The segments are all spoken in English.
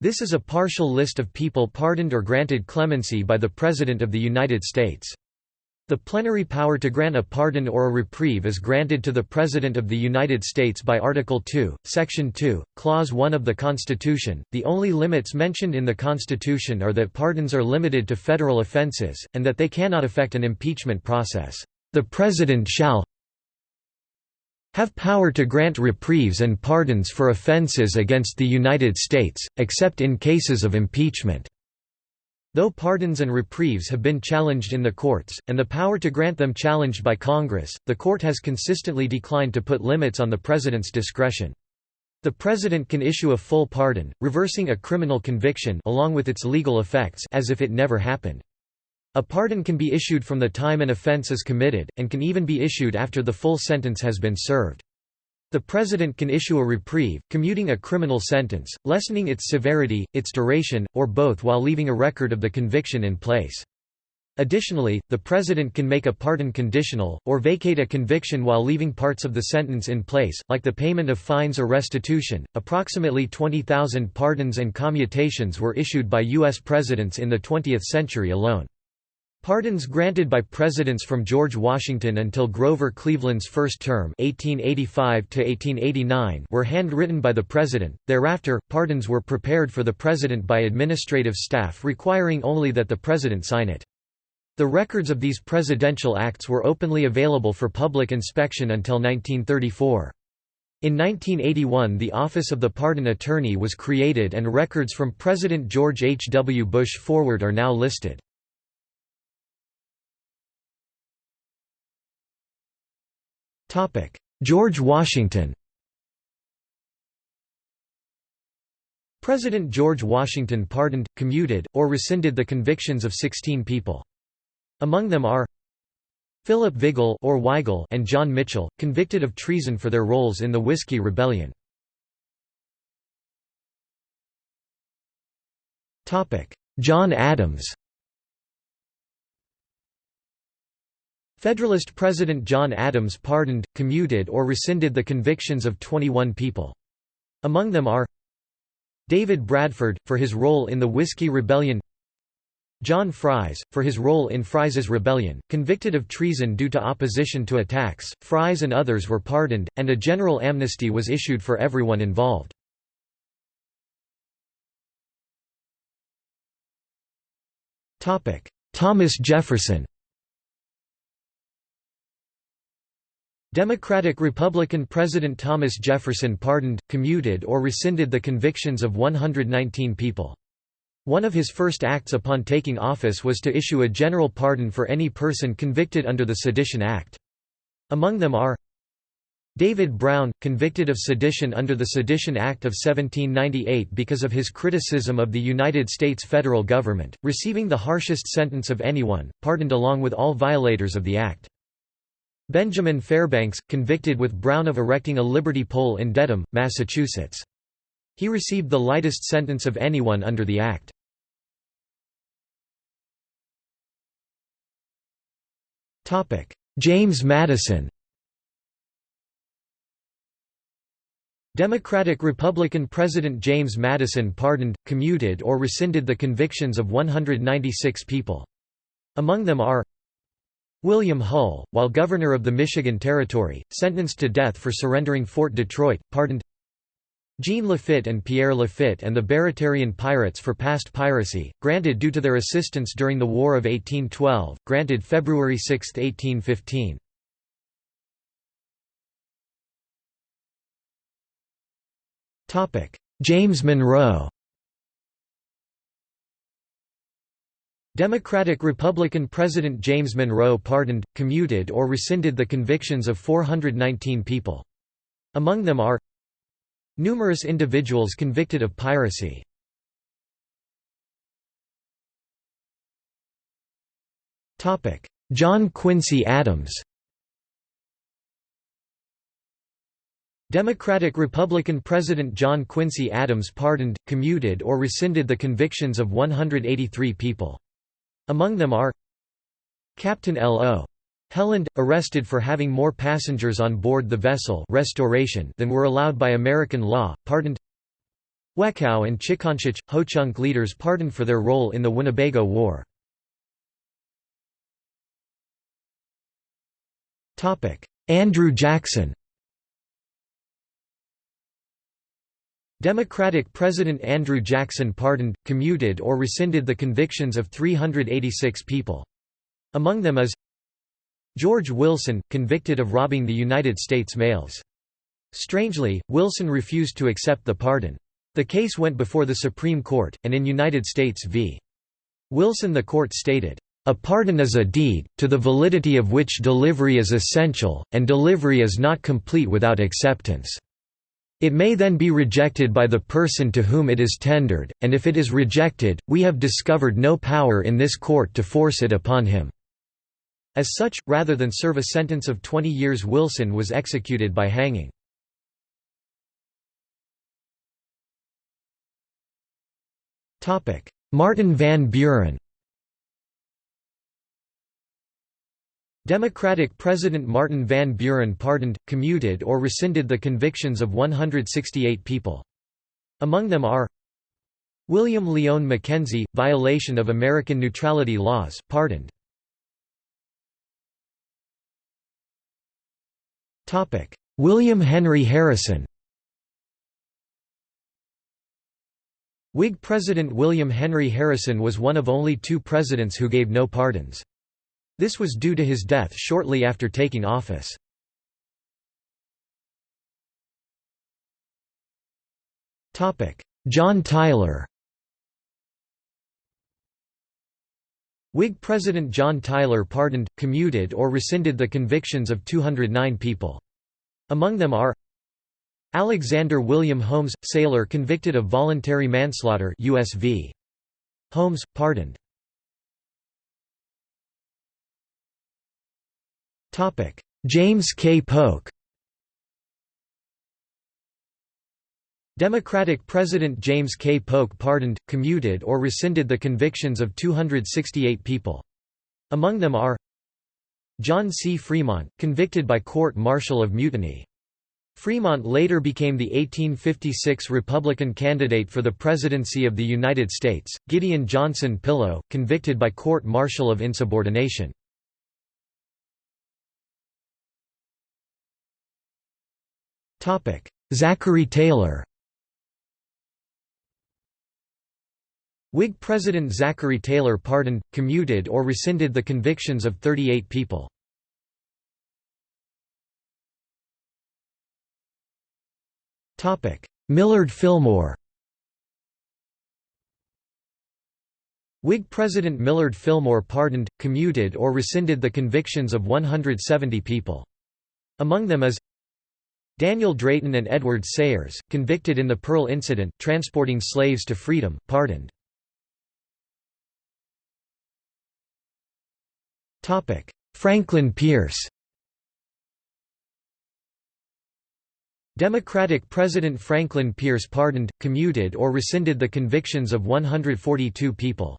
This is a partial list of people pardoned or granted clemency by the President of the United States. The plenary power to grant a pardon or a reprieve is granted to the President of the United States by Article 2, Section 2, Clause 1 of the Constitution. The only limits mentioned in the Constitution are that pardons are limited to federal offenses, and that they cannot affect an impeachment process. The President shall have power to grant reprieves and pardons for offenses against the United States, except in cases of impeachment." Though pardons and reprieves have been challenged in the courts, and the power to grant them challenged by Congress, the court has consistently declined to put limits on the President's discretion. The President can issue a full pardon, reversing a criminal conviction along with its legal effects as if it never happened. A pardon can be issued from the time an offense is committed, and can even be issued after the full sentence has been served. The President can issue a reprieve, commuting a criminal sentence, lessening its severity, its duration, or both while leaving a record of the conviction in place. Additionally, the President can make a pardon conditional, or vacate a conviction while leaving parts of the sentence in place, like the payment of fines or restitution. Approximately 20,000 pardons and commutations were issued by U.S. presidents in the 20th century alone. Pardons granted by presidents from George Washington until Grover Cleveland's first term 1885 were handwritten by the president, thereafter, pardons were prepared for the president by administrative staff requiring only that the president sign it. The records of these presidential acts were openly available for public inspection until 1934. In 1981 the Office of the Pardon Attorney was created and records from President George H. W. Bush forward are now listed. George Washington President George Washington pardoned, commuted, or rescinded the convictions of 16 people. Among them are Philip Vigil or Weigel and John Mitchell, convicted of treason for their roles in the Whiskey Rebellion. John Adams Federalist President John Adams pardoned, commuted or rescinded the convictions of 21 people. Among them are David Bradford, for his role in the Whiskey Rebellion John Fries, for his role in Fries's Rebellion, convicted of treason due to opposition to attacks, Fries and others were pardoned, and a general amnesty was issued for everyone involved. Thomas Jefferson Democratic-Republican President Thomas Jefferson pardoned, commuted or rescinded the convictions of 119 people. One of his first acts upon taking office was to issue a general pardon for any person convicted under the Sedition Act. Among them are David Brown, convicted of sedition under the Sedition Act of 1798 because of his criticism of the United States federal government, receiving the harshest sentence of anyone, pardoned along with all violators of the act. Benjamin Fairbanks, convicted with Brown of erecting a Liberty Pole in Dedham, Massachusetts. He received the lightest sentence of anyone under the Act. James Madison Democratic-Republican President James Madison pardoned, commuted or rescinded the convictions of 196 people. Among them are William Hull, while governor of the Michigan Territory, sentenced to death for surrendering Fort Detroit, pardoned Jean Lafitte and Pierre Lafitte and the Baratarian pirates for past piracy, granted due to their assistance during the War of 1812, granted February 6, 1815. James Monroe Democratic-Republican President James Monroe pardoned, commuted or rescinded the convictions of 419 people. Among them are numerous individuals convicted of piracy. John Quincy Adams Democratic-Republican President John Quincy Adams pardoned, commuted or rescinded the convictions of 183 people. Among them are Captain L.O. Helland, arrested for having more passengers on board the vessel Restoration than were allowed by American law, pardoned Wekau and Chikanchich, Ho-Chunk leaders pardoned for their role in the Winnebago War. Andrew Jackson Democratic President Andrew Jackson pardoned, commuted or rescinded the convictions of 386 people. Among them is George Wilson, convicted of robbing the United States mails. Strangely, Wilson refused to accept the pardon. The case went before the Supreme Court, and in United States v. Wilson the court stated, "...a pardon is a deed, to the validity of which delivery is essential, and delivery is not complete without acceptance." It may then be rejected by the person to whom it is tendered, and if it is rejected, we have discovered no power in this court to force it upon him." As such, rather than serve a sentence of 20 years Wilson was executed by hanging. Martin Van Buren Democratic President Martin Van Buren pardoned, commuted or rescinded the convictions of 168 people. Among them are William Lyon Mackenzie, violation of American neutrality laws, pardoned. William Henry Harrison Whig President William Henry Harrison was one of only two presidents who gave no pardons. This was due to his death shortly after taking office. John Tyler Whig President John Tyler pardoned, commuted or rescinded the convictions of 209 people. Among them are Alexander William Holmes, sailor convicted of voluntary manslaughter USV. Holmes, pardoned. James K. Polk Democratic President James K. Polk pardoned, commuted or rescinded the convictions of 268 people. Among them are John C. Fremont, convicted by court-martial of mutiny. Fremont later became the 1856 Republican candidate for the presidency of the United States, Gideon Johnson Pillow, convicted by court-martial of insubordination. Zachary Taylor Whig President Zachary Taylor pardoned, commuted or rescinded the convictions of 38 people. Millard Fillmore Whig President Millard Fillmore pardoned, commuted or rescinded the convictions of 170 people. Among them is Daniel Drayton and Edward Sayers, convicted in the Pearl Incident, transporting slaves to freedom, pardoned. Franklin Pierce Democratic President Franklin Pierce pardoned, commuted or rescinded the convictions of 142 people.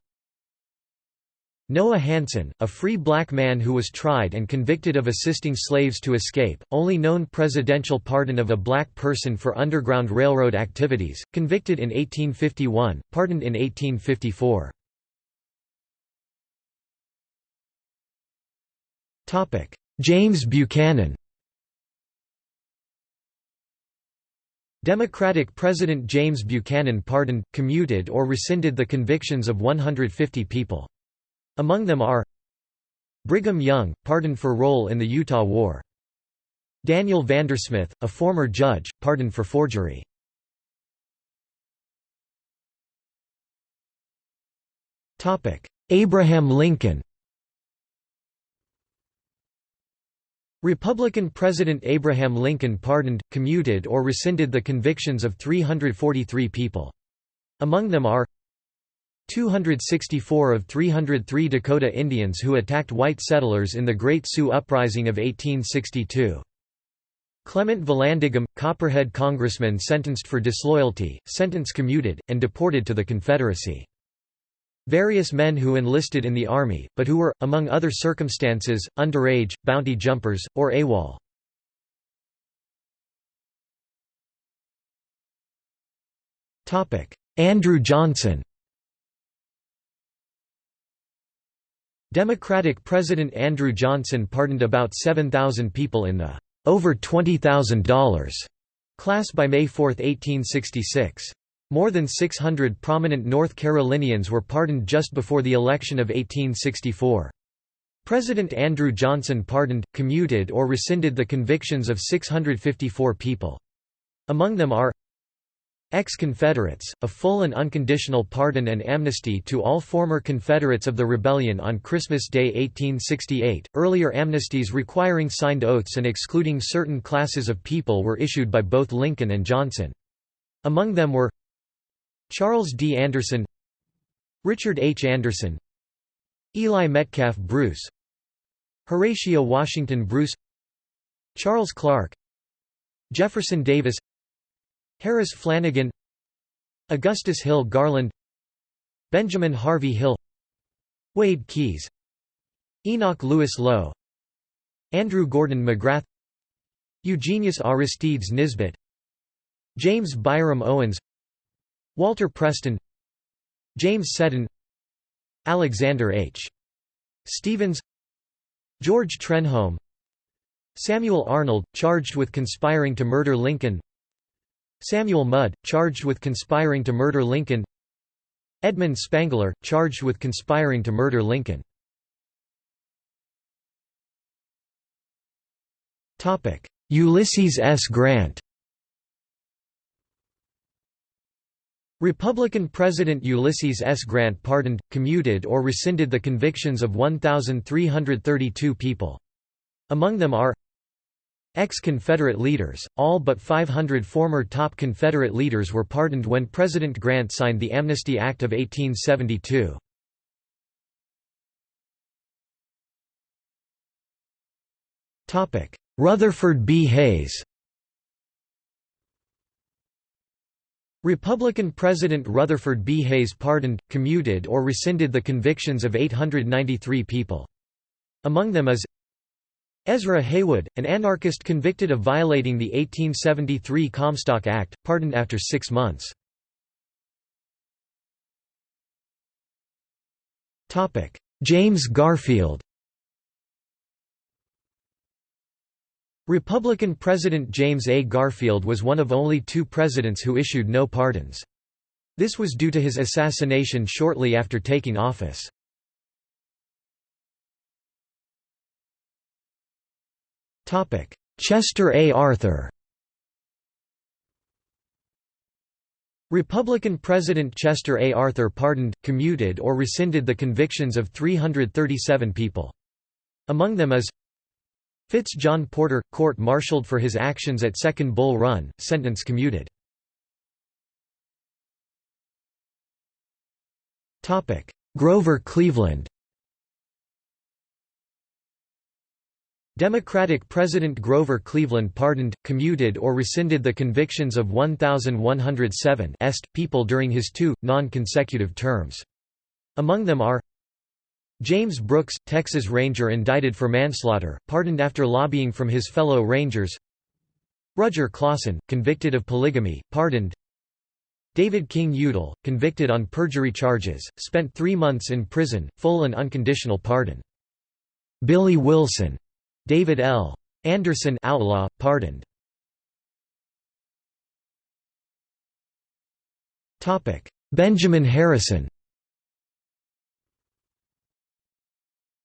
Noah Hanson, a free black man who was tried and convicted of assisting slaves to escape, only known presidential pardon of a black person for Underground Railroad activities, convicted in 1851, pardoned in 1854. James Buchanan Democratic President James Buchanan pardoned, commuted or rescinded the convictions of 150 people. Among them are Brigham Young, pardoned for role in the Utah War. Daniel Vandersmith, a former judge, pardoned for forgery. Abraham Lincoln Republican President Abraham Lincoln pardoned, commuted or rescinded the convictions of 343 people. Among them are 264 of 303 Dakota Indians who attacked white settlers in the Great Sioux Uprising of 1862. Clement Vallandigham, Copperhead congressman sentenced for disloyalty, sentence commuted, and deported to the Confederacy. Various men who enlisted in the Army, but who were, among other circumstances, underage, bounty jumpers, or AWOL. Andrew Johnson Democratic President Andrew Johnson pardoned about 7,000 people in the over $20,000 class by May 4, 1866. More than 600 prominent North Carolinians were pardoned just before the election of 1864. President Andrew Johnson pardoned, commuted or rescinded the convictions of 654 people. Among them are Ex-Confederates, a full and unconditional pardon and amnesty to all former Confederates of the rebellion on Christmas Day 1868. Earlier amnesties requiring signed oaths and excluding certain classes of people were issued by both Lincoln and Johnson. Among them were Charles D. Anderson Richard H. Anderson Eli Metcalf Bruce Horatio Washington Bruce Charles Clark Jefferson Davis Harris Flanagan Augustus Hill Garland Benjamin Harvey Hill Wade Keyes Enoch Lewis Lowe Andrew Gordon McGrath Eugenius Aristides Nisbet James Byram Owens Walter Preston James Seddon Alexander H. Stephens George Trenholm Samuel Arnold, charged with conspiring to murder Lincoln Samuel Mudd, charged with conspiring to murder Lincoln Edmund Spangler, charged with conspiring to murder Lincoln Ulysses S. Grant Republican President Ulysses S. Grant pardoned, commuted or rescinded the convictions of 1,332 people. Among them are Ex-Confederate leaders, all but 500 former top Confederate leaders were pardoned when President Grant signed the Amnesty Act of 1872. Rutherford B. Hayes Republican President Rutherford B. Hayes pardoned, commuted or rescinded the convictions of 893 people. Among them is Ezra Heywood, an anarchist convicted of violating the 1873 Comstock Act, pardoned after six months. James Garfield Republican President James A. Garfield was one of only two presidents who issued no pardons. This was due to his assassination shortly after taking office. Chester A. Arthur Republican President Chester A. Arthur pardoned, commuted or rescinded the convictions of 337 people. Among them is Fitz John Porter, court-martialed for his actions at Second Bull Run, sentence commuted. Grover Cleveland Democratic President Grover Cleveland pardoned, commuted or rescinded the convictions of 1,107 est people during his two, non-consecutive terms. Among them are James Brooks, Texas Ranger indicted for manslaughter, pardoned after lobbying from his fellow Rangers Rudger Clawson, convicted of polygamy, pardoned David King Udall, convicted on perjury charges, spent three months in prison, full and unconditional pardon. Billy Wilson David L. Anderson outlaw, pardoned. Benjamin Harrison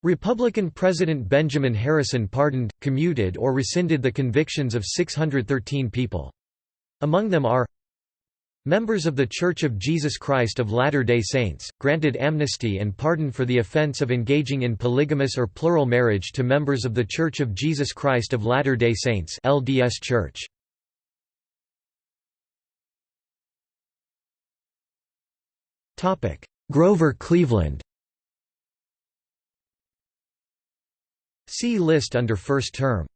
Republican President Benjamin Harrison pardoned, commuted or rescinded the convictions of 613 people. Among them are Members of The Church of Jesus Christ of Latter-day Saints, granted amnesty and pardon for the offense of engaging in polygamous or plural marriage to members of The Church of Jesus Christ of Latter-day Saints LDS Church. Grover Cleveland See list under first term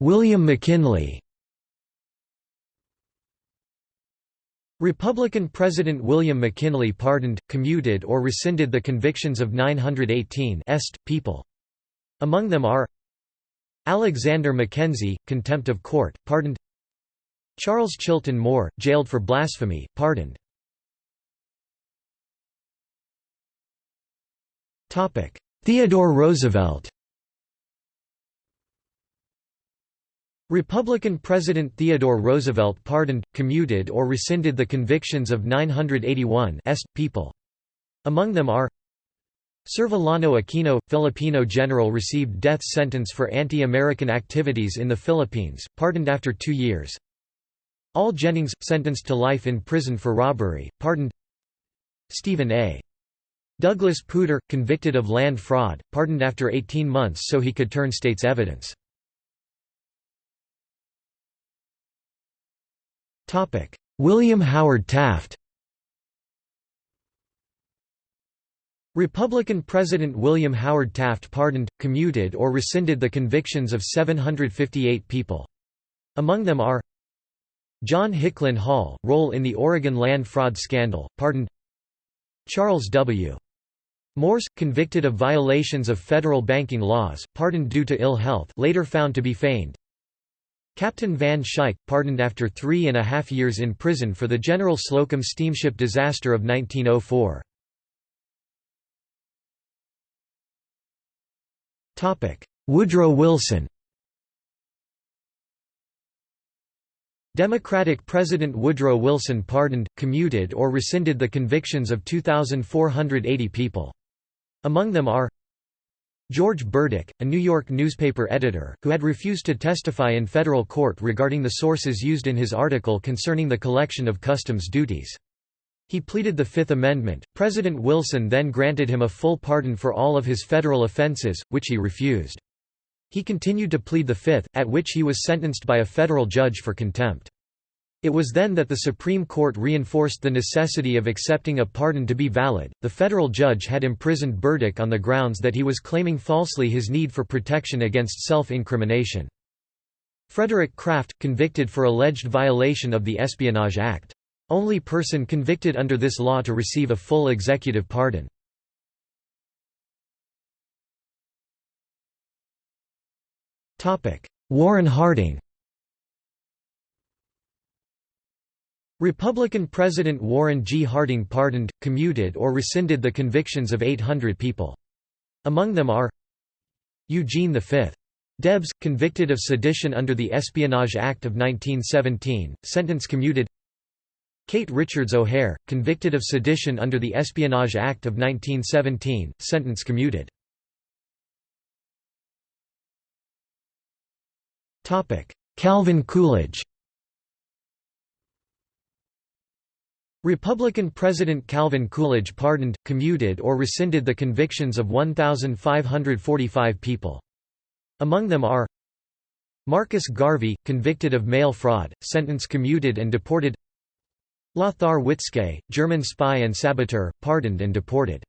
William McKinley Republican President William McKinley pardoned, commuted or rescinded the convictions of 918 est. people. Among them are Alexander Mackenzie, contempt of court, pardoned Charles Chilton Moore, jailed for blasphemy, pardoned Theodore Roosevelt Republican President Theodore Roosevelt pardoned, commuted or rescinded the convictions of 981 people. Among them are Servilano Aquino, Filipino general received death sentence for anti-American activities in the Philippines, pardoned after two years. Al Jennings, sentenced to life in prison for robbery, pardoned Stephen A. Douglas Puter, convicted of land fraud, pardoned after 18 months so he could turn state's evidence. William Howard Taft Republican President William Howard Taft pardoned, commuted or rescinded the convictions of 758 people. Among them are John Hicklin Hall, role in the Oregon land fraud scandal, pardoned Charles W. Morse, convicted of violations of federal banking laws, pardoned due to ill health later found to be feigned Captain Van Schaick, pardoned after three and a half years in prison for the General Slocum steamship disaster of 1904. Woodrow Wilson Democratic President Woodrow Wilson pardoned, commuted or rescinded the convictions of 2,480 people. Among them are George Burdick, a New York newspaper editor, who had refused to testify in federal court regarding the sources used in his article concerning the collection of customs duties. He pleaded the Fifth Amendment. President Wilson then granted him a full pardon for all of his federal offenses, which he refused. He continued to plead the Fifth, at which he was sentenced by a federal judge for contempt. It was then that the Supreme Court reinforced the necessity of accepting a pardon to be valid. The federal judge had imprisoned Burdick on the grounds that he was claiming falsely his need for protection against self incrimination. Frederick Kraft, convicted for alleged violation of the Espionage Act. Only person convicted under this law to receive a full executive pardon. Warren Harding Republican President Warren G. Harding pardoned, commuted or rescinded the convictions of 800 people. Among them are Eugene V. Debs, convicted of sedition under the Espionage Act of 1917, sentence commuted Kate Richards O'Hare, convicted of sedition under the Espionage Act of 1917, sentence commuted. Calvin Coolidge Republican President Calvin Coolidge pardoned, commuted or rescinded the convictions of 1,545 people. Among them are Marcus Garvey, convicted of mail fraud, sentence commuted and deported Lothar Witzke, German spy and saboteur, pardoned and deported.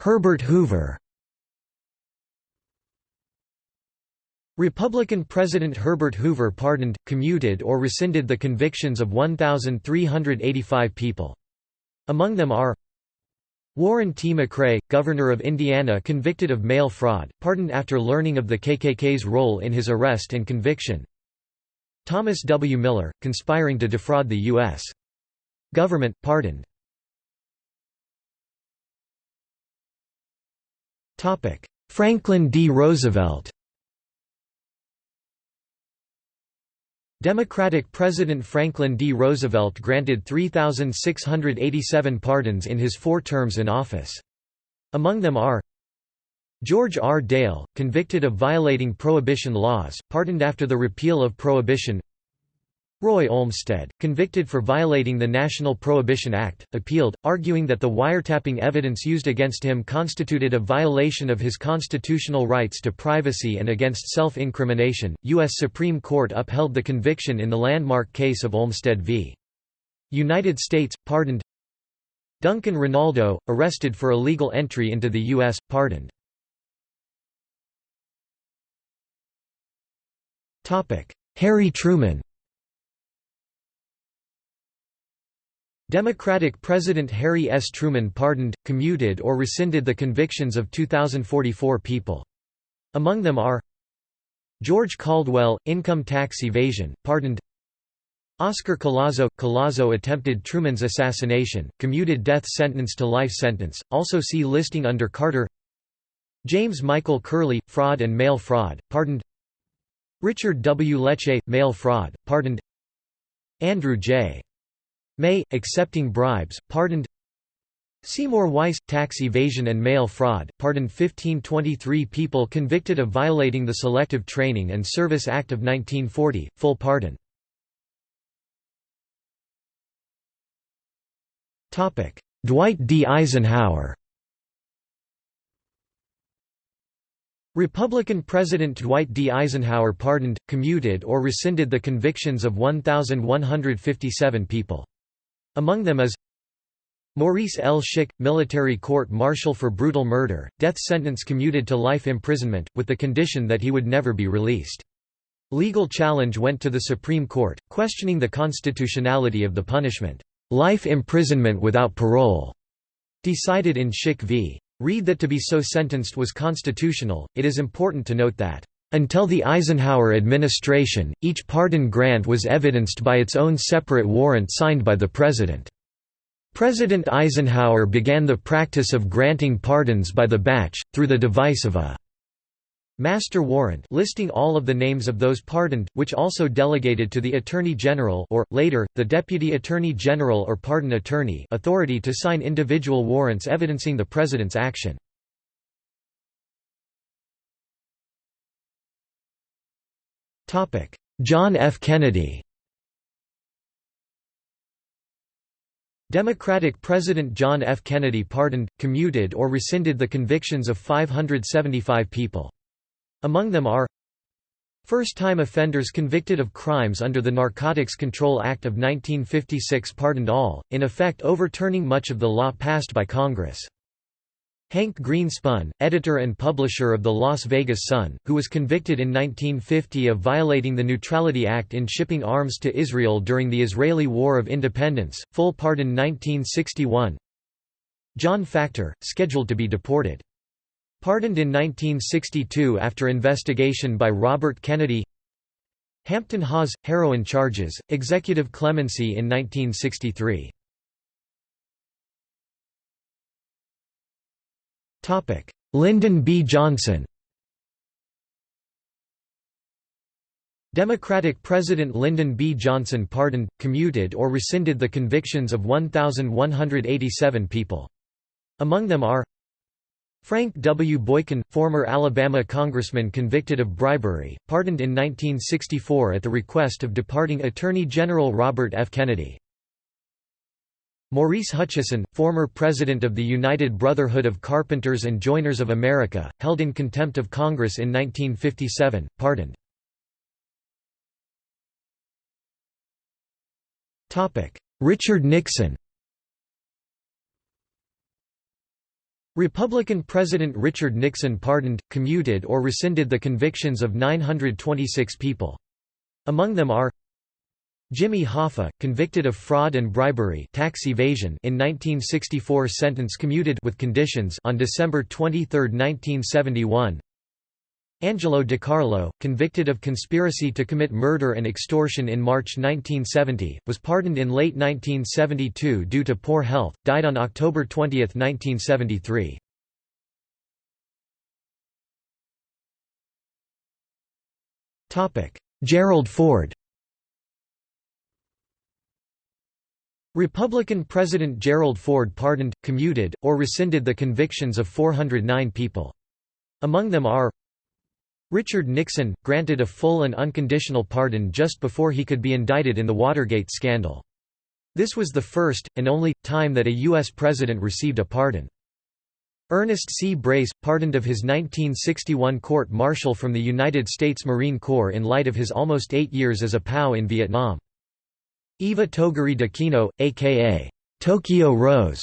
Herbert Hoover Republican President Herbert Hoover pardoned, commuted or rescinded the convictions of 1,385 people. Among them are Warren T. McCray, governor of Indiana convicted of mail fraud, pardoned after learning of the KKK's role in his arrest and conviction Thomas W. Miller, conspiring to defraud the U.S. government, pardoned Franklin D. Roosevelt Democratic President Franklin D. Roosevelt granted 3,687 pardons in his four terms in office. Among them are George R. Dale, convicted of violating Prohibition laws, pardoned after the repeal of Prohibition Roy Olmsted, convicted for violating the National Prohibition Act, appealed, arguing that the wiretapping evidence used against him constituted a violation of his constitutional rights to privacy and against self-incrimination. U.S. Supreme Court upheld the conviction in the landmark case of Olmsted v. United States, pardoned Duncan Rinaldo, arrested for illegal entry into the U.S., pardoned. Harry Truman Democratic President Harry S. Truman pardoned, commuted or rescinded the convictions of 2,044 people. Among them are George Caldwell, income tax evasion, pardoned Oscar Collazo – Collazo attempted Truman's assassination, commuted death sentence to life sentence, also see listing under Carter James Michael Curley – fraud and mail fraud, pardoned Richard W. Leche – mail fraud, pardoned Andrew J. May – accepting bribes, pardoned Seymour Weiss – tax evasion and mail fraud, pardoned 1523 people convicted of violating the Selective Training and Service Act of 1940, full pardon. Dwight D. Eisenhower Republican President Dwight D. Eisenhower pardoned, commuted or rescinded the convictions of 1,157 people. Among them is Maurice L. Schick, military court-martial for brutal murder, death sentence commuted to life imprisonment, with the condition that he would never be released. Legal challenge went to the Supreme Court, questioning the constitutionality of the punishment, life imprisonment without parole, decided in Schick v. Reed that to be so sentenced was constitutional. It is important to note that until the Eisenhower administration, each pardon grant was evidenced by its own separate warrant signed by the President. President Eisenhower began the practice of granting pardons by the batch, through the device of a master warrant listing all of the names of those pardoned, which also delegated to the Attorney General or, later, the Deputy Attorney General or Pardon Attorney authority to sign individual warrants evidencing the President's action. John F. Kennedy Democratic President John F. Kennedy pardoned, commuted or rescinded the convictions of 575 people. Among them are First-time offenders convicted of crimes under the Narcotics Control Act of 1956 pardoned all, in effect overturning much of the law passed by Congress. Hank Greenspun, editor and publisher of the Las Vegas Sun, who was convicted in 1950 of violating the Neutrality Act in shipping arms to Israel during the Israeli War of Independence, full pardon 1961 John Factor, scheduled to be deported. Pardoned in 1962 after investigation by Robert Kennedy. Hampton Hawes – heroin charges, executive clemency in 1963 Lyndon B. Johnson Democratic President Lyndon B. Johnson pardoned, commuted or rescinded the convictions of 1,187 people. Among them are Frank W. Boykin, former Alabama congressman convicted of bribery, pardoned in 1964 at the request of departing Attorney General Robert F. Kennedy. Maurice Hutcheson, former president of the United Brotherhood of Carpenters and Joiners of America, held in contempt of Congress in 1957, pardoned. Richard Nixon Republican President Richard Nixon pardoned, commuted or rescinded the convictions of 926 people. Among them are Jimmy Hoffa, convicted of fraud and bribery tax evasion in 1964 sentence commuted with conditions on December 23, 1971 Angelo DeCarlo, convicted of conspiracy to commit murder and extortion in March 1970, was pardoned in late 1972 due to poor health, died on October 20, 1973. Gerald Ford Republican President Gerald Ford pardoned, commuted, or rescinded the convictions of 409 people. Among them are Richard Nixon, granted a full and unconditional pardon just before he could be indicted in the Watergate scandal. This was the first, and only, time that a U.S. president received a pardon. Ernest C. Brace, pardoned of his 1961 court-martial from the United States Marine Corps in light of his almost eight years as a POW in Vietnam. Iva Toguri d'Aquino, a.k.a. Tokyo Rose,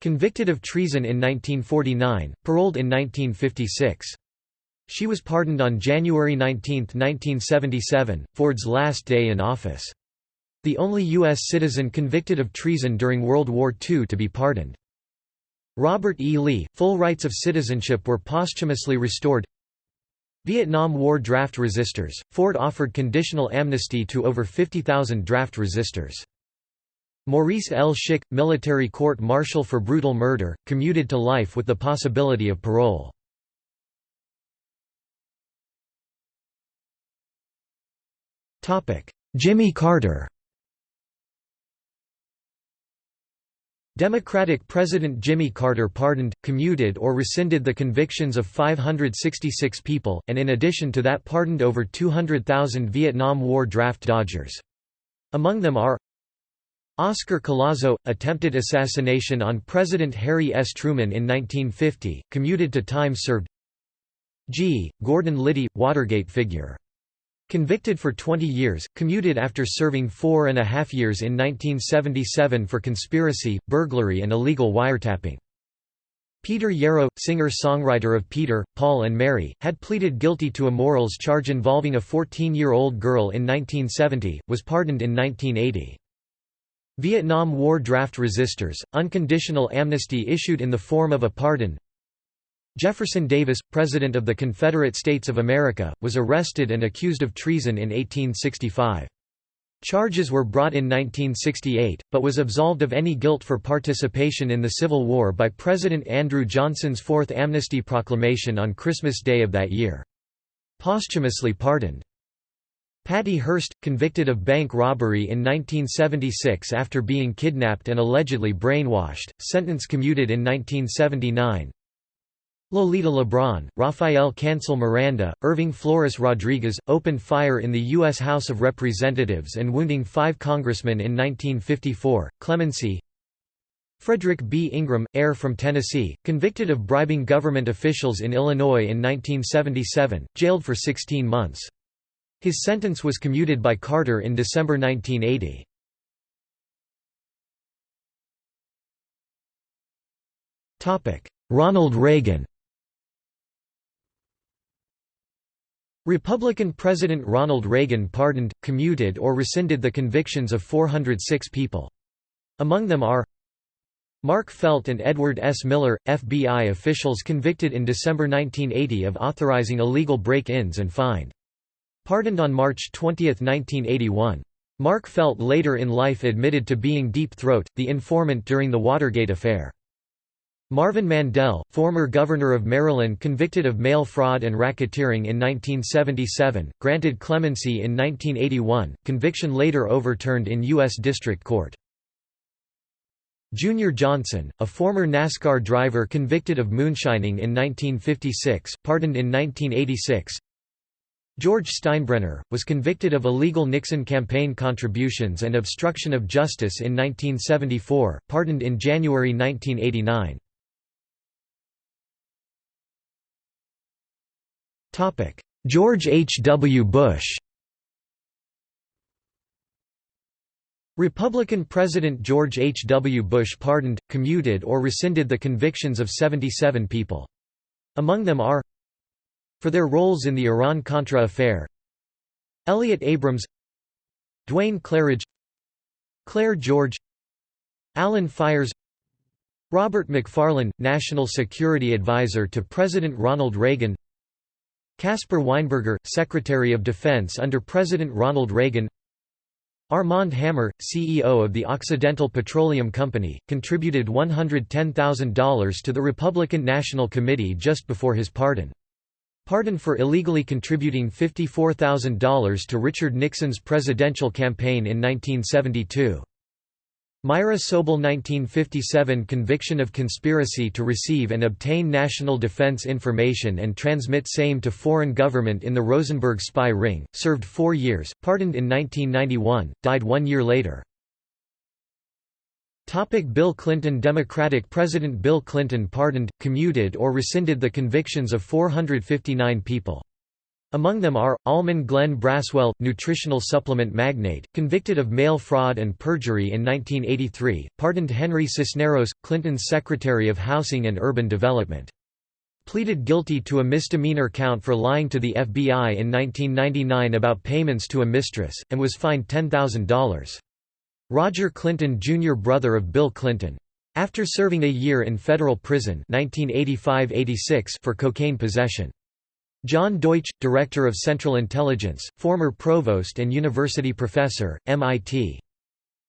convicted of treason in 1949, paroled in 1956. She was pardoned on January 19, 1977, Ford's last day in office. The only U.S. citizen convicted of treason during World War II to be pardoned. Robert E. Lee, full rights of citizenship were posthumously restored Vietnam War draft resistors, Ford offered conditional amnesty to over 50,000 draft resistors. Maurice L. Schick, military court-martial for brutal murder, commuted to life with the possibility of parole. Jimmy Carter Democratic President Jimmy Carter pardoned, commuted or rescinded the convictions of 566 people, and in addition to that pardoned over 200,000 Vietnam War draft dodgers. Among them are Oscar Collazo, attempted assassination on President Harry S. Truman in 1950, commuted to time served G. Gordon Liddy, Watergate figure Convicted for 20 years, commuted after serving four and a half years in 1977 for conspiracy, burglary and illegal wiretapping. Peter Yarrow, singer-songwriter of Peter, Paul and Mary, had pleaded guilty to a morals charge involving a 14-year-old girl in 1970, was pardoned in 1980. Vietnam War draft resistors, unconditional amnesty issued in the form of a pardon Jefferson Davis, President of the Confederate States of America, was arrested and accused of treason in 1865. Charges were brought in 1968, but was absolved of any guilt for participation in the Civil War by President Andrew Johnson's Fourth Amnesty Proclamation on Christmas Day of that year. Posthumously pardoned. Patty Hearst, convicted of bank robbery in 1976 after being kidnapped and allegedly brainwashed, sentence commuted in 1979. Lolita Lebron, Rafael Cancel Miranda, Irving Flores Rodriguez, opened fire in the U.S. House of Representatives and wounding five congressmen in 1954, clemency Frederick B. Ingram, heir from Tennessee, convicted of bribing government officials in Illinois in 1977, jailed for 16 months. His sentence was commuted by Carter in December 1980. Ronald Reagan Republican President Ronald Reagan pardoned, commuted or rescinded the convictions of 406 people. Among them are Mark Felt and Edward S. Miller, FBI officials convicted in December 1980 of authorizing illegal break-ins and fined. Pardoned on March 20, 1981. Mark Felt later in life admitted to being Deep Throat, the informant during the Watergate affair. Marvin Mandel, former governor of Maryland convicted of mail fraud and racketeering in 1977, granted clemency in 1981, conviction later overturned in U.S. District Court. Junior Johnson, a former NASCAR driver convicted of moonshining in 1956, pardoned in 1986. George Steinbrenner, was convicted of illegal Nixon campaign contributions and obstruction of justice in 1974, pardoned in January 1989. George H. W. Bush Republican President George H. W. Bush pardoned, commuted or rescinded the convictions of 77 people. Among them are For their roles in the Iran-Contra affair Elliott Abrams Duane Clarridge Clair George Alan Fiers Robert McFarlane, National Security Advisor to President Ronald Reagan Caspar Weinberger, Secretary of Defense under President Ronald Reagan Armand Hammer, CEO of the Occidental Petroleum Company, contributed $110,000 to the Republican National Committee just before his pardon. Pardon for illegally contributing $54,000 to Richard Nixon's presidential campaign in 1972. Myra Soble 1957 Conviction of conspiracy to receive and obtain national defense information and transmit same to foreign government in the Rosenberg spy ring, served four years, pardoned in 1991, died one year later. Topic Bill Clinton Democratic President Bill Clinton pardoned, commuted or rescinded the convictions of 459 people. Among them are, Almon Glenn Braswell, nutritional supplement magnate, convicted of mail fraud and perjury in 1983, pardoned Henry Cisneros, Clinton's Secretary of Housing and Urban Development. Pleaded guilty to a misdemeanor count for lying to the FBI in 1999 about payments to a mistress, and was fined $10,000. Roger Clinton Jr. brother of Bill Clinton. After serving a year in federal prison 1985–86 for cocaine possession. John Deutsch, Director of Central Intelligence, former provost and university professor, MIT.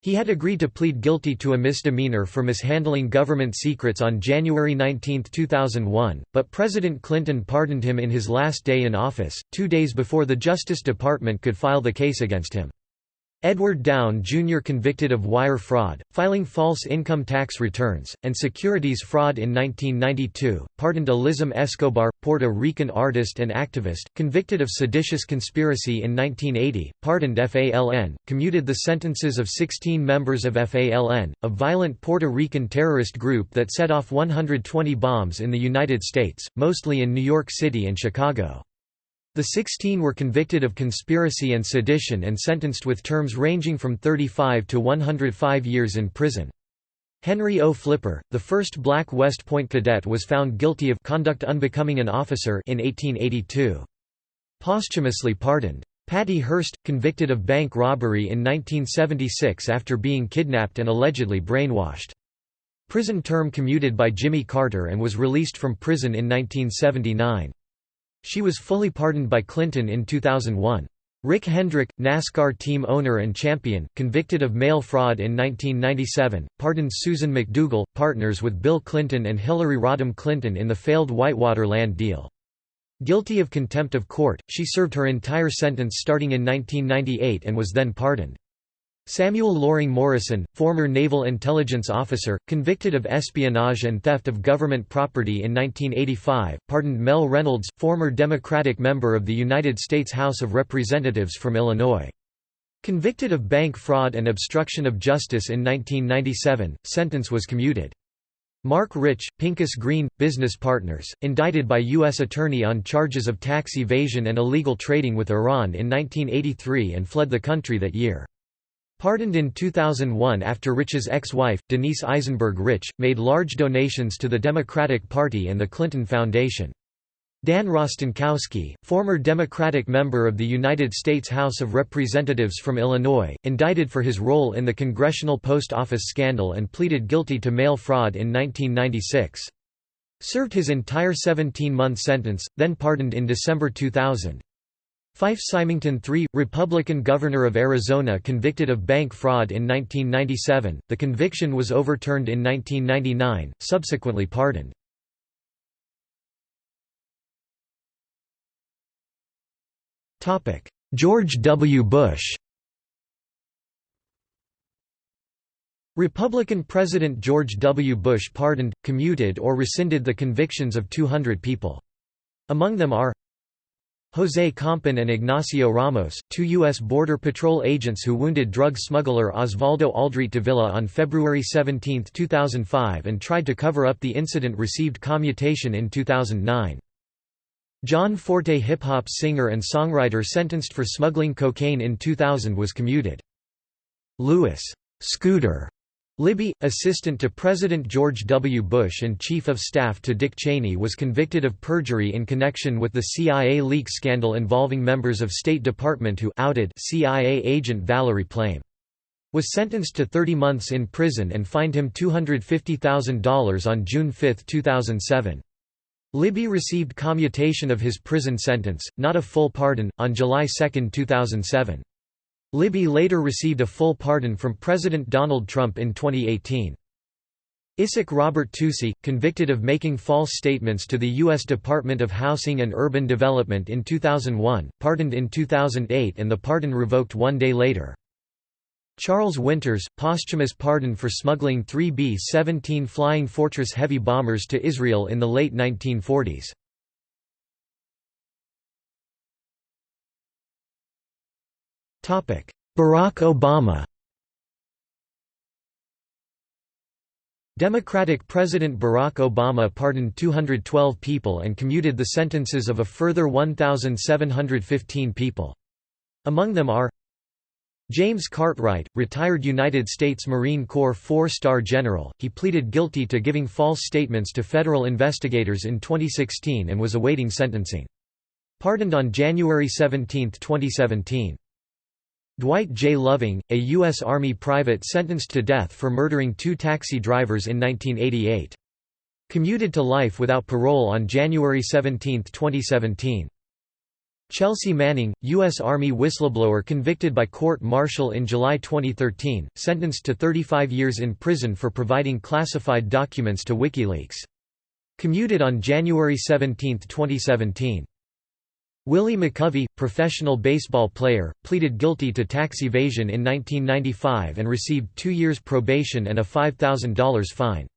He had agreed to plead guilty to a misdemeanor for mishandling government secrets on January 19, 2001, but President Clinton pardoned him in his last day in office, two days before the Justice Department could file the case against him. Edward Downe Jr. convicted of wire fraud, filing false income tax returns, and securities fraud in 1992, pardoned Elizam Escobar, Puerto Rican artist and activist, convicted of seditious conspiracy in 1980, pardoned FALN, commuted the sentences of 16 members of FALN, a violent Puerto Rican terrorist group that set off 120 bombs in the United States, mostly in New York City and Chicago. The 16 were convicted of conspiracy and sedition and sentenced with terms ranging from 35 to 105 years in prison. Henry O. Flipper, the first black West Point cadet was found guilty of conduct unbecoming an officer in 1882. Posthumously pardoned. Patty Hearst, convicted of bank robbery in 1976 after being kidnapped and allegedly brainwashed. Prison term commuted by Jimmy Carter and was released from prison in 1979. She was fully pardoned by Clinton in 2001. Rick Hendrick, NASCAR team owner and champion, convicted of mail fraud in 1997, pardoned Susan McDougal, partners with Bill Clinton and Hillary Rodham Clinton in the failed Whitewater land deal. Guilty of contempt of court, she served her entire sentence starting in 1998 and was then pardoned. Samuel Loring Morison, former naval intelligence officer, convicted of espionage and theft of government property in 1985, pardoned Mel Reynolds, former Democratic member of the United States House of Representatives from Illinois. Convicted of bank fraud and obstruction of justice in 1997, sentence was commuted. Marc Rich, Pincus Green, business partners, indicted by U.S. Attorney on charges of tax evasion and illegal trading with Iran in 1983 and fled the country that year. Pardoned in 2001 after Rich's ex-wife, Denise Eisenberg Rich, made large donations to the Democratic Party and the Clinton Foundation. Dan Rostenkowski, former Democratic member of the United States House of Representatives from Illinois, indicted for his role in the Congressional Post Office scandal and pleaded guilty to mail fraud in 1996. Served his entire 17-month sentence, then pardoned in December 2000. Fife Symington III, Republican governor of Arizona convicted of bank fraud in 1997, the conviction was overturned in 1999, subsequently pardoned. George W. Bush Republican President George W. Bush pardoned, commuted or rescinded the convictions of 200 people. Among them are José Compean and Ignacio Ramos, two U.S. Border Patrol agents who wounded drug smuggler Osvaldo Aldrete Davila on February 17, 2005 and tried to cover up the incident received commutation in 2009. John Forte hip-hop singer and songwriter sentenced for smuggling cocaine in 2000 was commuted. Lewis Scooter Libby, assistant to President George W. Bush and chief of staff to Dick Cheney was convicted of perjury in connection with the CIA leak scandal involving members of State Department who outed CIA agent Valerie Plame. Was sentenced to 30 months in prison and fined him $250,000 on June 5, 2007. Libby received commutation of his prison sentence, not a full pardon, on July 2, 2007. Libby later received a full pardon from President Donald Trump in 2018. Isaac Robert Toussie, convicted of making false statements to the U.S. Department of Housing and Urban Development in 2001, pardoned in 2008 and the pardon revoked one day later. Charles Winters, posthumous pardon for smuggling three B-17 Flying Fortress heavy bombers to Israel in the late 1940s. Barack Obama Democratic President Barack Obama pardoned 212 people and commuted the sentences of a further 1,715 people. Among them are James Cartwright, retired United States Marine Corps four-star general, he pleaded guilty to giving false statements to federal investigators in 2016 and was awaiting sentencing. Pardoned on January 17, 2017. Dwight J. Loving, a U.S. Army private sentenced to death for murdering two taxi drivers in 1988. Commuted to life without parole on January 17, 2017. Chelsea Manning, U.S. Army whistleblower convicted by court-martial in July 2013, sentenced to 35 years in prison for providing classified documents to WikiLeaks. Commuted on January 17, 2017. Willie McCovey, professional baseball player, pleaded guilty to tax evasion in 1995 and received two years probation and a $5,000 fine.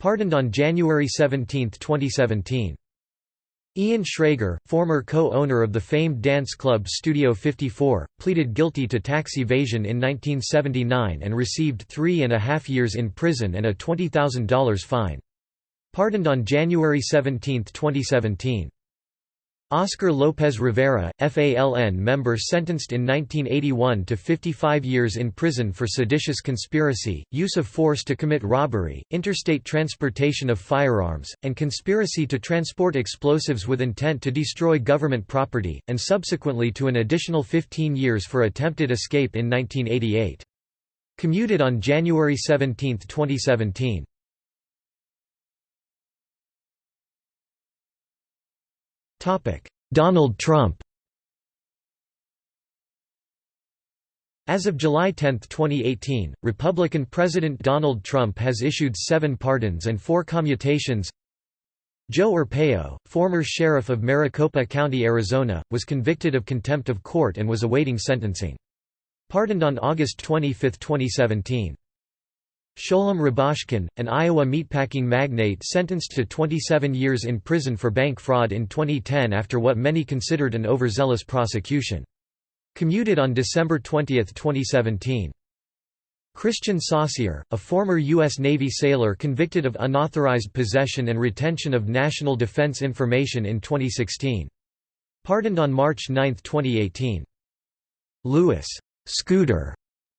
Pardoned on January 17, 2017. Ian Schrager, former co-owner of the famed dance club Studio 54, pleaded guilty to tax evasion in 1979 and received three and a half years in prison and a $20,000 fine. Pardoned on January 17, 2017. Oscar Lopez Rivera, FALN member sentenced in 1981 to 55 years in prison for seditious conspiracy, use of force to commit robbery, interstate transportation of firearms, and conspiracy to transport explosives with intent to destroy government property, and subsequently to an additional 15 years for attempted escape in 1988. Commuted on January 17, 2017. Donald Trump As of July 10, 2018, Republican President Donald Trump has issued seven pardons and four commutations. Joe Arpaio, former sheriff of Maricopa County, Arizona, was convicted of contempt of court and was awaiting sentencing. Pardoned on August 25, 2017. Sholem Rubashkin, an Iowa meatpacking magnate sentenced to 27 years in prison for bank fraud in 2010 after what many considered an overzealous prosecution. Commuted on December 20, 2017. Christian Saucier, a former U.S. Navy sailor convicted of unauthorized possession and retention of national defense information in 2016. Pardoned on March 9, 2018. Lewis. Scooter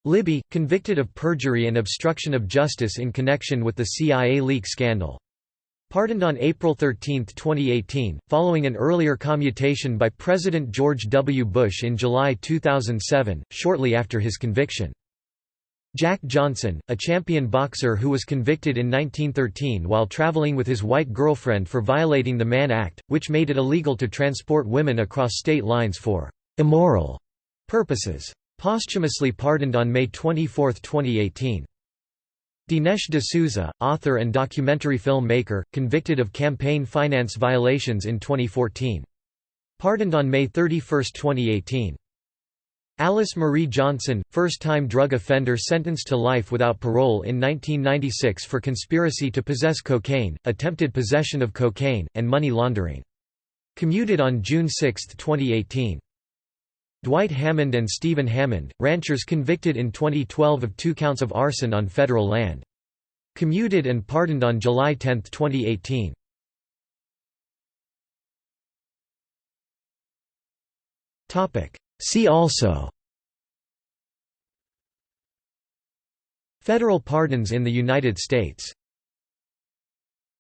Libby, convicted of perjury and obstruction of justice in connection with the CIA leak scandal. Pardoned on April 13, 2018, following an earlier commutation by President George W. Bush in July 2007, shortly after his conviction. Jack Johnson, a champion boxer who was convicted in 1913 while traveling with his white girlfriend for violating the Mann Act, which made it illegal to transport women across state lines for immoral purposes. Posthumously pardoned on May 24, 2018. Dinesh D'Souza, author and documentary filmmaker, convicted of campaign finance violations in 2014. Pardoned on May 31, 2018. Alice Marie Johnson, first-time drug offender sentenced to life without parole in 1996 for conspiracy to possess cocaine, attempted possession of cocaine, and money laundering. Commuted on June 6, 2018. Dwight Hammond and Steven Hammond, ranchers convicted in 2012 of two counts of arson on federal land. Commuted and pardoned on July 10, 2018. See also Federal pardons in the United States